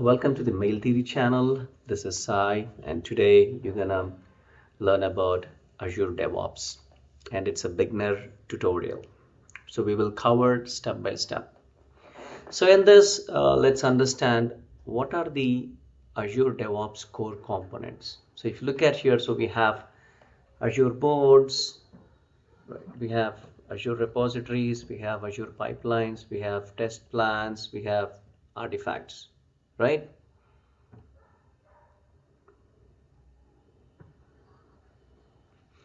Welcome to the Mail Theory channel. This is Sai, and today you're gonna learn about Azure DevOps, and it's a beginner tutorial. So we will cover step by step. So in this, uh, let's understand what are the Azure DevOps core components. So if you look at here, so we have Azure boards, right? we have Azure repositories, we have Azure pipelines, we have test plans, we have artifacts right?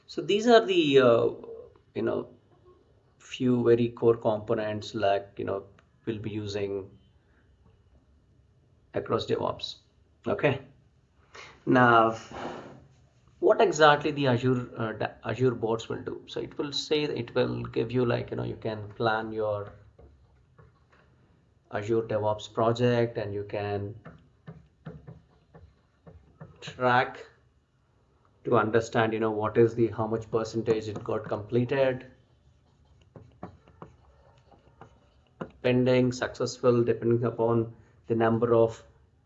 So these are the uh, you know few very core components like you know we'll be using across DevOps okay? Now what exactly the Azure uh, Azure boards will do? So it will say it will give you like you know you can plan your Azure DevOps project and you can track to understand you know what is the how much percentage it got completed. Pending successful depending upon the number of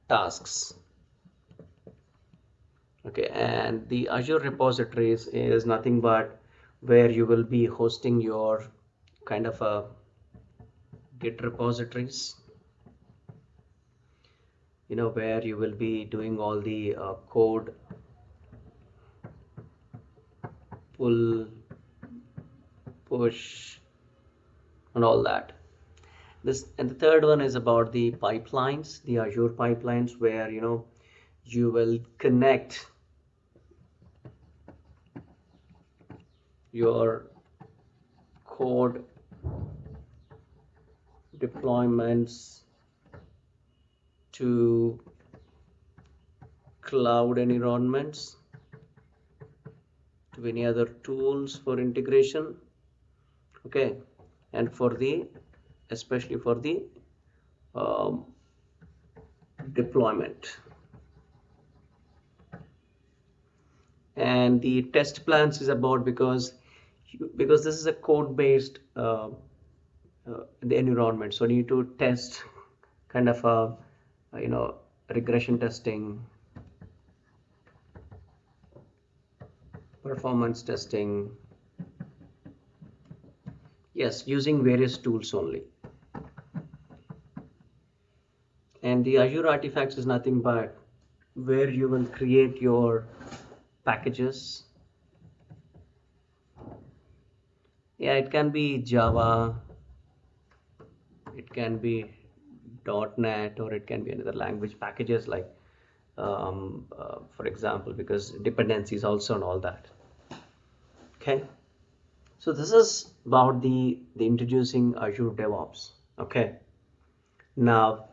tasks. Okay and the Azure repositories is nothing but where you will be hosting your kind of a git repositories you know where you will be doing all the uh, code pull push and all that. This and the third one is about the pipelines the azure pipelines where you know you will connect your code deployments to cloud environments to any other tools for integration okay? And for the especially for the um, deployment. And the test plans is about because because this is a code based uh, the environment. So you need to test kind of a you know regression testing performance testing. Yes using various tools only. And the azure artifacts is nothing but where you will create your packages. Yeah it can be java it can be .NET or it can be another language packages like um, uh, for example because dependencies also and all that. Okay? So this is about the the introducing Azure DevOps. Okay? Now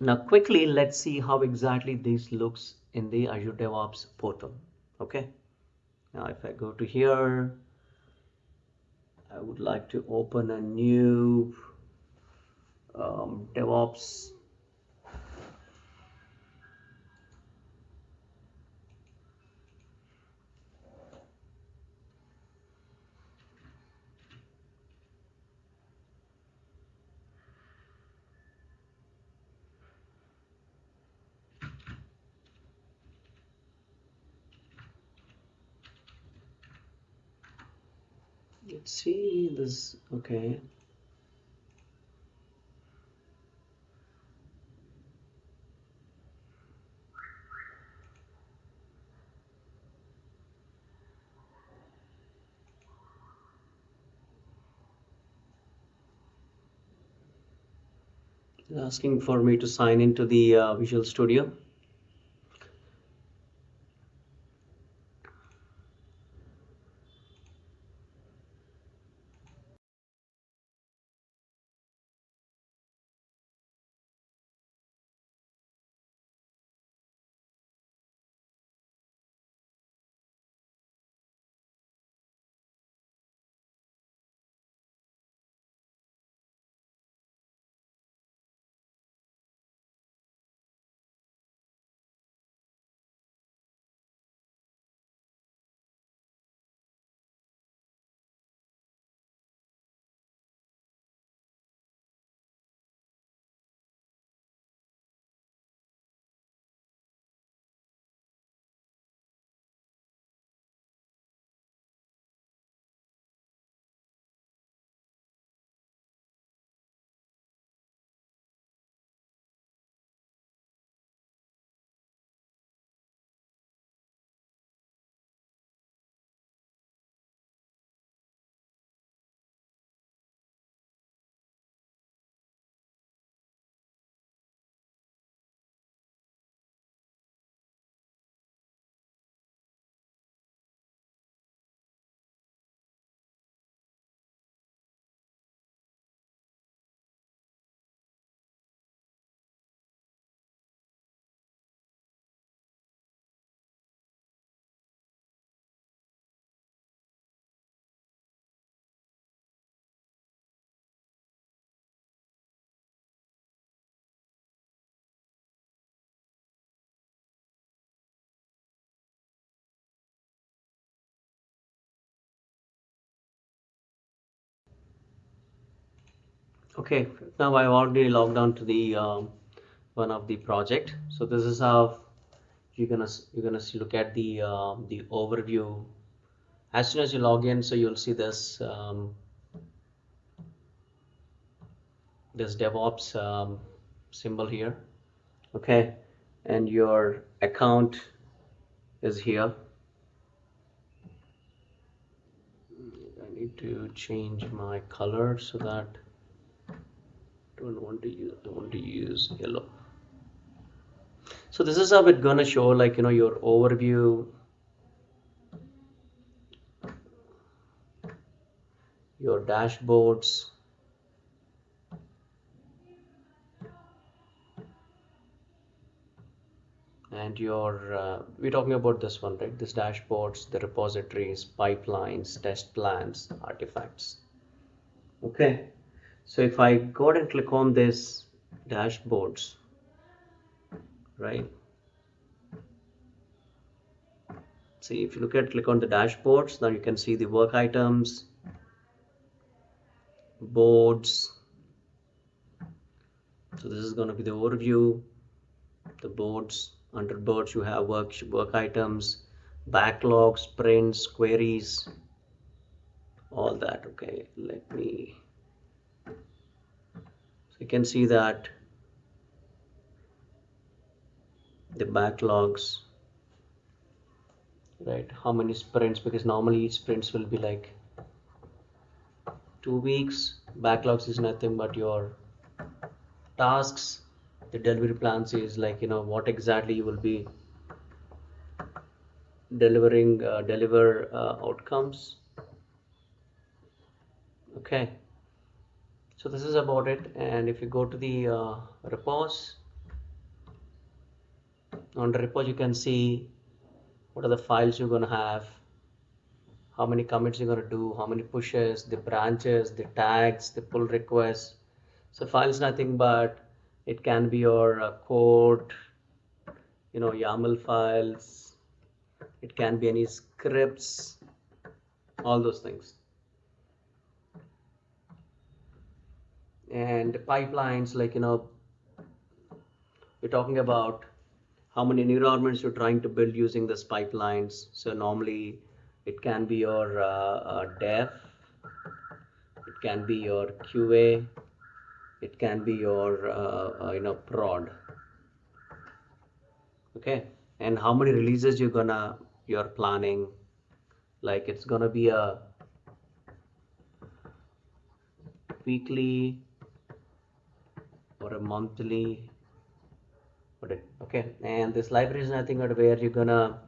now quickly let's see how exactly this looks in the Azure DevOps portal. Okay? Now if I go to here I would like to open a new um, DevOps. Let's see this okay asking for me to sign into the uh, Visual Studio. Okay now I've already logged on to the um, one of the project. So this is how you're gonna you're gonna see, look at the um, the overview. As soon as you log in so you'll see this um, this DevOps um, symbol here. Okay and your account is here. I need to change my color so that don't want to use I want to use yellow. So this is how it's gonna show like you know your overview. Your dashboards. And your uh, we're talking about this one right? This dashboards the repositories pipelines test plans artifacts. Okay so if I go and click on this dashboards right? See if you look at click on the dashboards now you can see the work items boards. So this is going to be the overview. The boards under boards you have work work items backlogs sprints, queries all that okay? Let me you can see that the backlogs right? How many sprints? Because normally sprints will be like two weeks. Backlogs is nothing but your tasks. The delivery plans is like you know what exactly you will be delivering uh, deliver uh, outcomes. Okay so this is about it. And if you go to the uh, repos on the repos you can see what are the files you're going to have how many commits you're going to do how many pushes the branches the tags the pull requests. So files nothing but it can be your uh, code you know YAML files. It can be any scripts all those things and pipelines like you know we're talking about how many environments you're trying to build using this pipelines. So normally it can be your uh, uh, dev it can be your QA it can be your uh, uh, you know prod. Okay? And how many releases you're gonna you're planning? Like it's gonna be a weekly or a monthly okay and this library is nothing but where you're gonna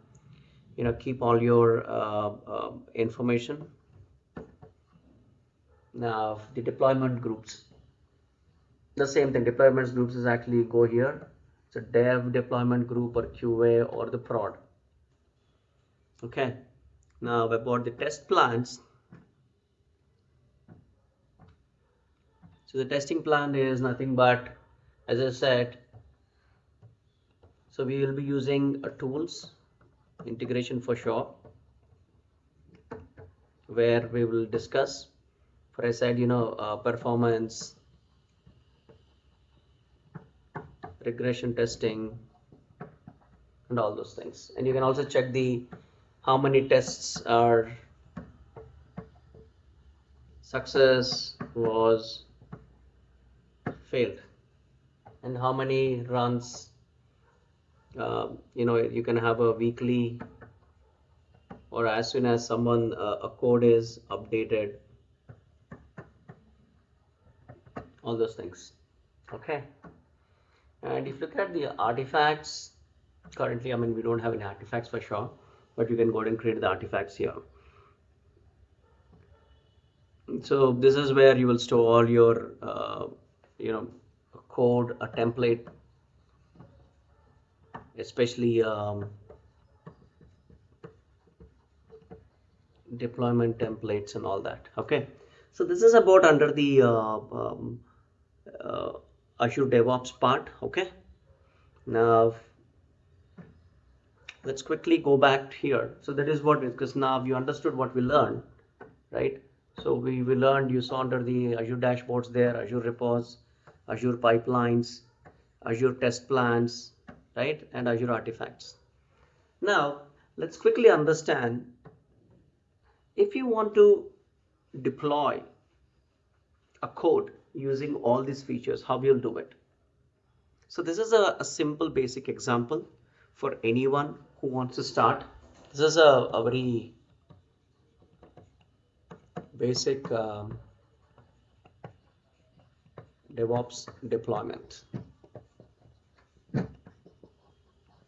you know keep all your uh, uh, information. Now the deployment groups. The same thing deployments groups is actually go here. It's a dev deployment group or qa or the prod. Okay now about the test plans so the testing plan is nothing but as i said so we will be using a tools integration for sure where we will discuss. For I said you know uh, performance regression testing and all those things. And you can also check the how many tests are success was failed? And how many runs uh, you know you can have a weekly or as soon as someone uh, a code is updated? All those things. Okay. And if you look at the artifacts currently I mean we don't have any artifacts for sure but you can go ahead and create the artifacts here. So this is where you will store all your uh, you know code a template especially um, deployment templates and all that okay? So this is about under the uh, um, uh, Azure DevOps part okay? Now let's quickly go back here. So that is what because now you understood what we learned right? So we, we learned you saw under the Azure dashboards there, Azure repos, Azure pipelines, Azure test plans, right? And Azure artifacts. Now let's quickly understand if you want to deploy a code using all these features, how you'll do it. So this is a, a simple basic example for anyone who wants to start. This is a, a very basic um, DevOps deployment.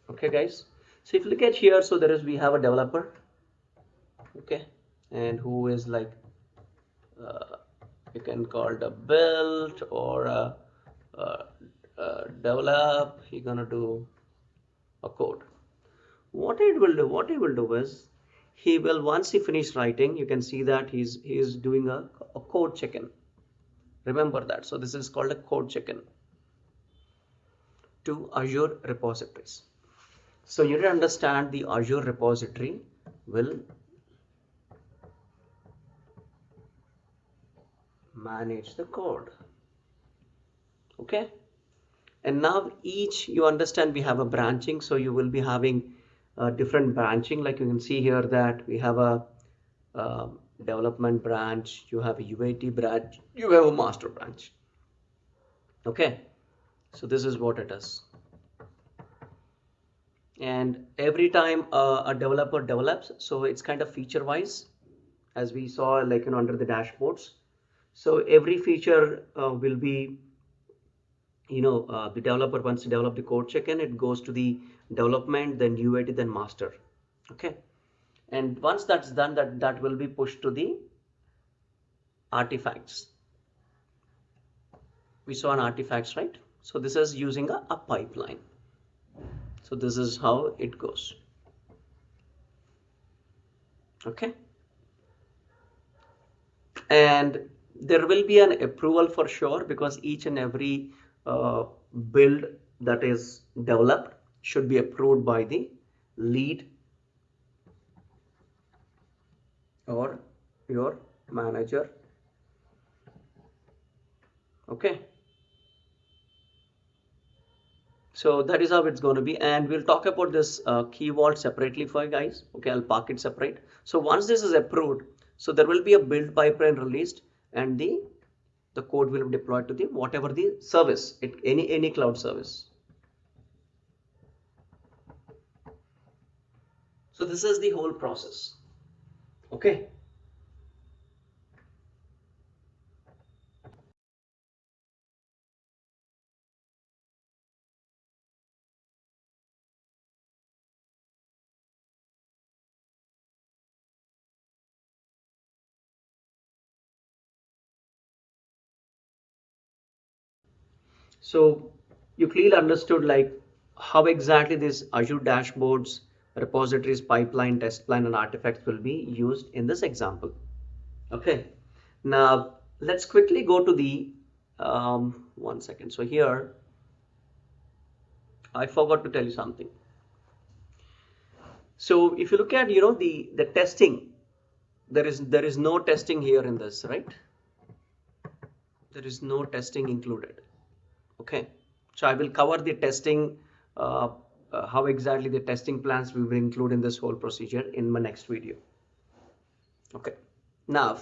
Okay guys, so if you look at here, so there is we have a developer, okay, and who is like uh, you can call it a build or a, a, a develop. You're gonna do a code. What it will do, what he will do is he will once he finish writing, you can see that he's he's doing a, a code check-in. Remember that. So this is called a code check-in to Azure repositories. So you need to understand the Azure repository will manage the code. Okay. And now each you understand we have a branching. So you will be having a different branching. Like you can see here that we have a um, development branch, you have a UAT branch, you have a master branch. Okay. So this is what it is and every time a developer develops so it's kind of feature wise as we saw like you know under the dashboards so every feature uh, will be you know uh, the developer wants to develop the code check-in it goes to the development then UAT then master okay and once that's done that that will be pushed to the artifacts. We saw an artifacts right? So this is using a, a pipeline. So this is how it goes. Okay? And there will be an approval for sure because each and every uh, build that is developed should be approved by the lead or your manager. Okay. So that is how it's going to be and we'll talk about this uh, key vault separately for you guys. Okay i'll park it separate. So once this is approved so there will be a build pipeline released and the the code will be deployed to the whatever the service it, any any cloud service. So this is the whole process okay. So you clearly understood like how exactly these Azure dashboards, repositories, pipeline, test plan, and artifacts will be used in this example. Okay, now let's quickly go to the um, one second. So here, I forgot to tell you something. So if you look at you know the the testing, there is there is no testing here in this, right? There is no testing included okay so I will cover the testing uh, uh, how exactly the testing plans we will include in this whole procedure in my next video. Okay. Now